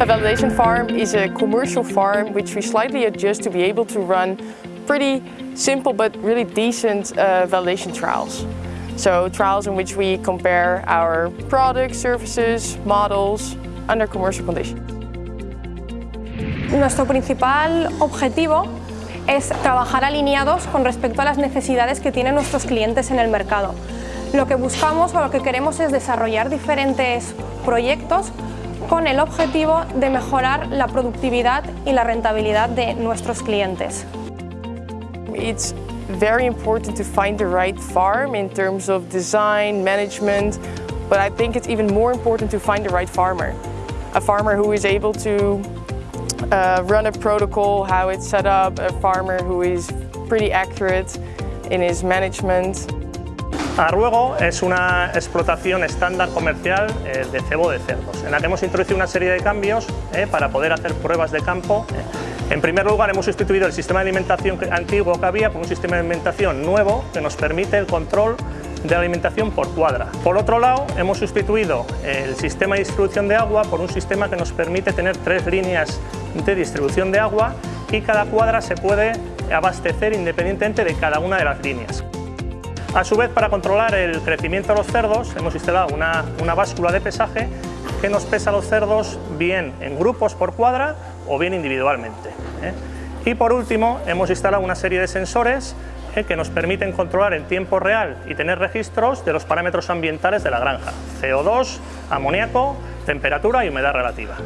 A validation farm is a commercial farm which we slightly adjust to be able to run pretty simple but really decent uh, validation trials. So trials in which we compare our products, services, models under commercial conditions. Nuestro principal objetivo es trabajar alineados con respecto a las necesidades que tienen nuestros clientes en el mercado. Lo que buscamos o lo que queremos es desarrollar diferentes proyectos con el objetivo de mejorar la productividad y la rentabilidad de nuestros clientes. It's very important to find the right farm in terms of design, management, but I think it's even more important to find the right farmer. A farmer who is able to uh, run a protocol, how it's set up, a farmer who is pretty accurate in his management. Arruego es una explotación estándar comercial eh, de cebo de cerdos, en la que hemos introducido una serie de cambios eh, para poder hacer pruebas de campo. En primer lugar, hemos sustituido el sistema de alimentación antiguo que había por un sistema de alimentación nuevo que nos permite el control de la alimentación por cuadra. Por otro lado, hemos sustituido el sistema de distribución de agua por un sistema que nos permite tener tres líneas de distribución de agua y cada cuadra se puede abastecer independientemente de cada una de las líneas. A su vez, para controlar el crecimiento de los cerdos, hemos instalado una, una báscula de pesaje que nos pesa los cerdos bien en grupos por cuadra o bien individualmente. ¿eh? Y por último, hemos instalado una serie de sensores ¿eh? que nos permiten controlar en tiempo real y tener registros de los parámetros ambientales de la granja, CO2, amoníaco, temperatura y humedad relativa.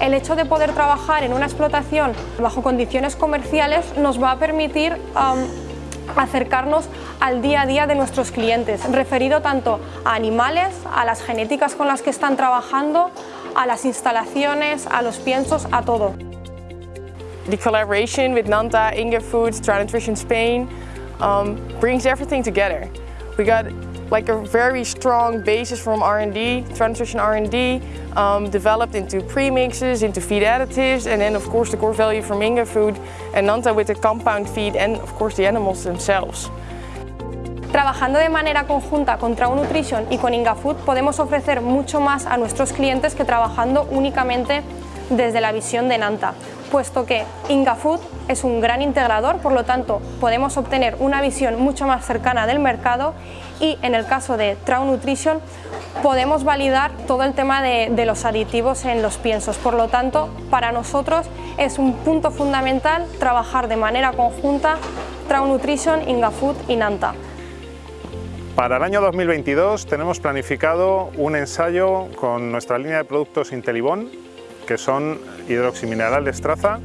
El hecho de poder trabajar en una explotación bajo condiciones comerciales nos va a permitir acercarnos al día a día de nuestros clientes, referido tanto a animales, a las genéticas con las que están trabajando, a las instalaciones, a los piensos, a todo. The collaboration with Nanta, Inga Foods, Try Nutrition Spain um, brings everything together. Like a very strong basis from R&D, nutrition R&D, um, developed into premixes, into feed additives, and then of course the core value from Inga Food and Nanta with the compound feed and of course the animals themselves. Trabajando de manera conjunta con Trau Nutrition y con Ingafood podemos ofrecer mucho más a nuestros clientes que trabajando únicamente desde la visión de Nanta, puesto que Ingafood es un gran integrador, por lo tanto podemos obtener una visión mucho más cercana del mercado y en el caso de Trau Nutrition podemos validar todo el tema de, los aditivos en los piensos. Por lo tanto, para nosotros es un punto fundamental trabajar de manera conjunta Trau Nutrition, Ingafood y Nanta. Para el año 2022 tenemos planificado un ensayo con nuestra línea de productos Intelibón, que son hidroximinerales traza.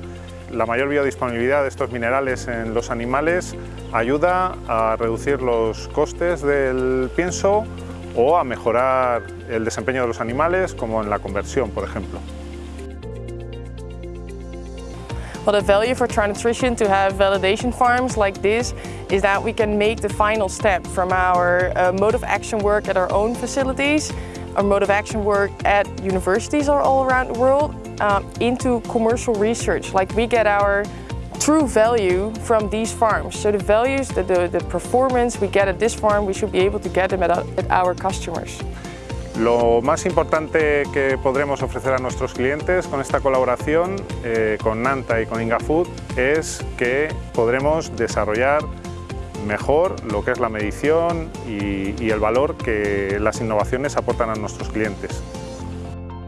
La mayor biodisponibilidad de estos minerales en los animales ayuda a reducir los costes del pienso o a mejorar el desempeño de los animales, como en la conversión, por ejemplo. Well, the value for Nutrition to have validation farms like this is that we can make the final step from our uh, mode of action work at our own facilities, our mode of action work at universities all around the world, uh, into commercial research. Like we get our true value from these farms. So the values, the, the, the performance we get at this farm, we should be able to get them at, at our customers. Lo más importante que podremos ofrecer a nuestros clientes con esta colaboración eh, con Nanta y con Ingafood es que podremos desarrollar mejor lo que es la medición y, y el valor que las innovaciones aportan a nuestros clientes.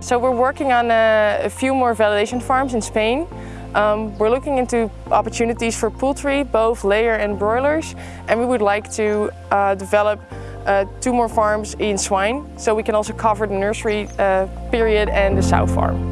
So we're working on a, a few more validation farms in Spain. Um, we're looking into opportunities for poultry, both layer and broilers, and we would like to uh, develop uh, two more farms in swine, so we can also cover the nursery uh, period and the sow farm.